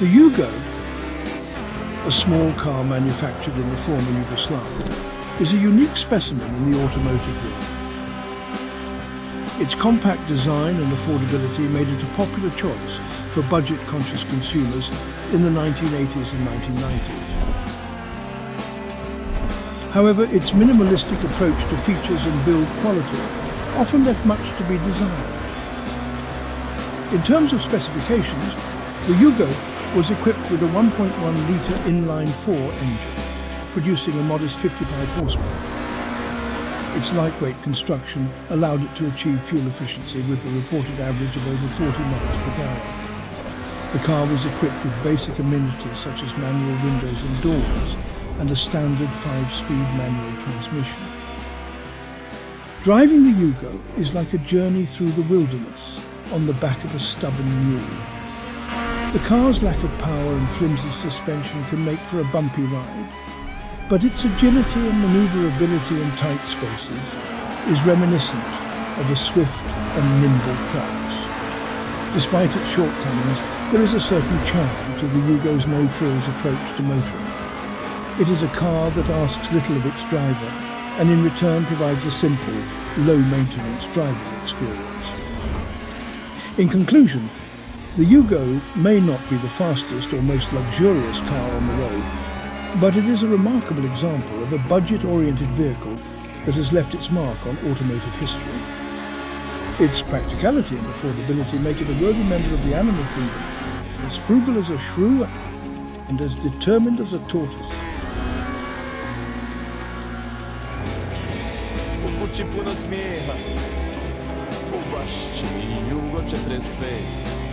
The Yugo, a small car manufactured in the former Yugoslavia, is a unique specimen in the automotive world. Its compact design and affordability made it a popular choice for budget-conscious consumers in the 1980s and 1990s. However, its minimalistic approach to features and build quality often left much to be desired. In terms of specifications, the Yugo was equipped with a 1.1-litre inline-four engine, producing a modest 55 horsepower. Its lightweight construction allowed it to achieve fuel efficiency with the reported average of over 40 miles per gallon. The car was equipped with basic amenities such as manual windows and doors and a standard five-speed manual transmission. Driving the Yugo is like a journey through the wilderness on the back of a stubborn mule. The car's lack of power and flimsy suspension can make for a bumpy ride, but its agility and manoeuvrability in tight spaces is reminiscent of a swift and nimble fox. Despite its shortcomings, there is a certain charm to the Yugo's no-frills approach to motoring. It is a car that asks little of its driver and in return provides a simple, low-maintenance driving experience. In conclusion, the Yugo may not be the fastest or most luxurious car on the road, but it is a remarkable example of a budget-oriented vehicle that has left its mark on automotive history. Its practicality and affordability make it a worthy member of the animal kingdom, as frugal as a shrew and as determined as a tortoise. Kuci puno smijeha U bašći i jugo 45